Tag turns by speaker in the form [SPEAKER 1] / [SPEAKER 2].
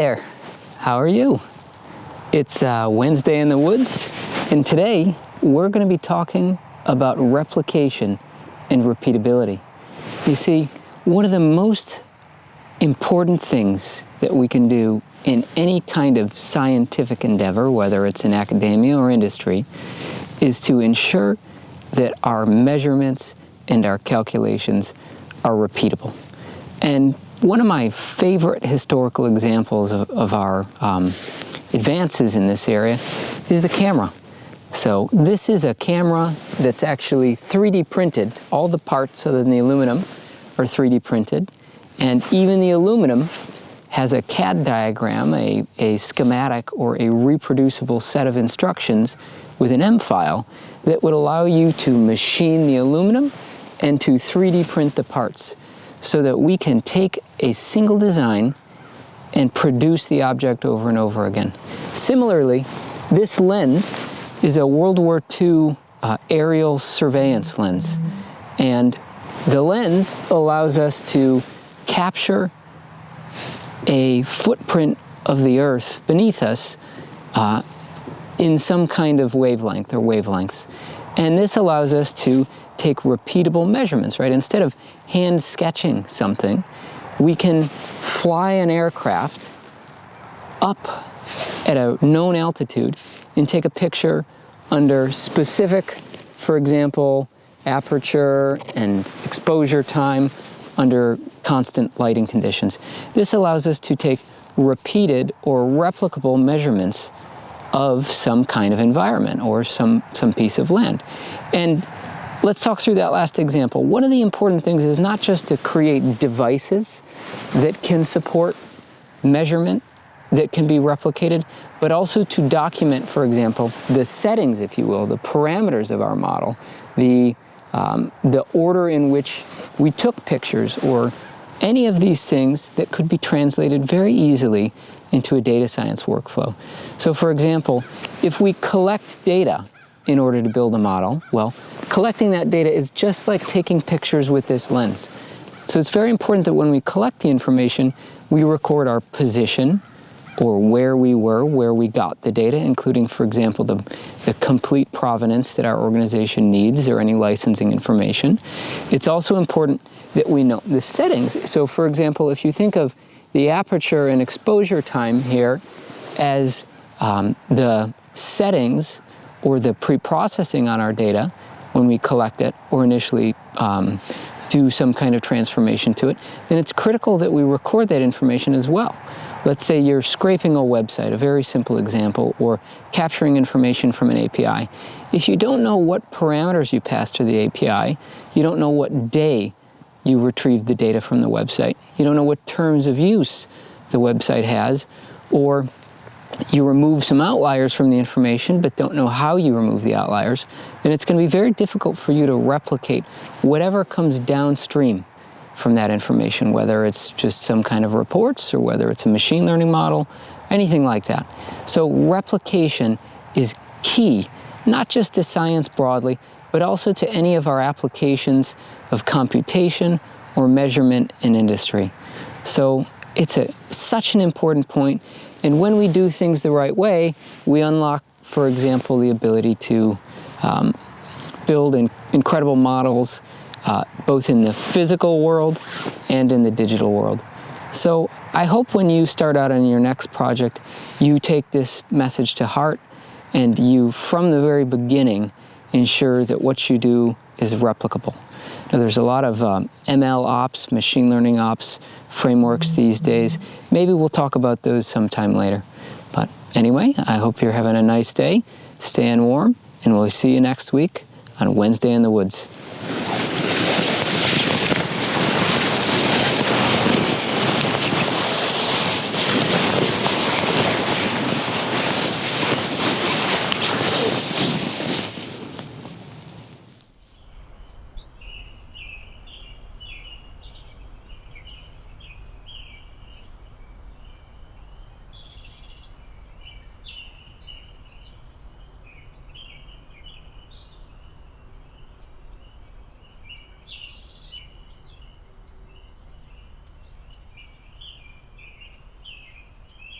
[SPEAKER 1] There, how are you? It's uh, Wednesday in the woods, and today we're going to be talking about replication and repeatability. You see, one of the most important things that we can do in any kind of scientific endeavor, whether it's in academia or industry, is to ensure that our measurements and our calculations are repeatable. And one of my favorite historical examples of, of our um, advances in this area is the camera. So this is a camera that's actually 3D printed. All the parts other than the aluminum are 3D printed. And even the aluminum has a CAD diagram, a, a schematic or a reproducible set of instructions with an M file that would allow you to machine the aluminum and to 3D print the parts so that we can take a single design and produce the object over and over again. Similarly, this lens is a World War II uh, aerial surveillance lens. And the lens allows us to capture a footprint of the earth beneath us uh, in some kind of wavelength or wavelengths. And this allows us to take repeatable measurements, right? Instead of hand sketching something, we can fly an aircraft up at a known altitude and take a picture under specific, for example, aperture and exposure time under constant lighting conditions. This allows us to take repeated or replicable measurements of some kind of environment or some, some piece of land. And let's talk through that last example. One of the important things is not just to create devices that can support measurement that can be replicated, but also to document, for example, the settings, if you will, the parameters of our model, the, um, the order in which we took pictures or any of these things that could be translated very easily into a data science workflow. So for example, if we collect data in order to build a model, well, collecting that data is just like taking pictures with this lens. So it's very important that when we collect the information, we record our position, or where we were, where we got the data, including, for example, the, the complete provenance that our organization needs or any licensing information. It's also important that we know the settings. So for example, if you think of the aperture and exposure time here as um, the settings or the pre-processing on our data when we collect it or initially um, do some kind of transformation to it, then it's critical that we record that information as well. Let's say you're scraping a website, a very simple example, or capturing information from an API. If you don't know what parameters you pass to the API, you don't know what day you retrieved the data from the website, you don't know what terms of use the website has, or you remove some outliers from the information but don't know how you remove the outliers, then it's going to be very difficult for you to replicate whatever comes downstream from that information, whether it's just some kind of reports or whether it's a machine learning model, anything like that. So replication is key, not just to science broadly, but also to any of our applications of computation or measurement in industry. So it's a, such an important point, and when we do things the right way, we unlock, for example, the ability to um, build in, incredible models uh, both in the physical world and in the digital world. So I hope when you start out on your next project, you take this message to heart and you, from the very beginning, ensure that what you do is replicable. Now, there's a lot of um, ML ops, machine learning ops frameworks these days. Maybe we'll talk about those sometime later. But anyway, I hope you're having a nice day, staying warm, and we'll see you next week on Wednesday in the Woods.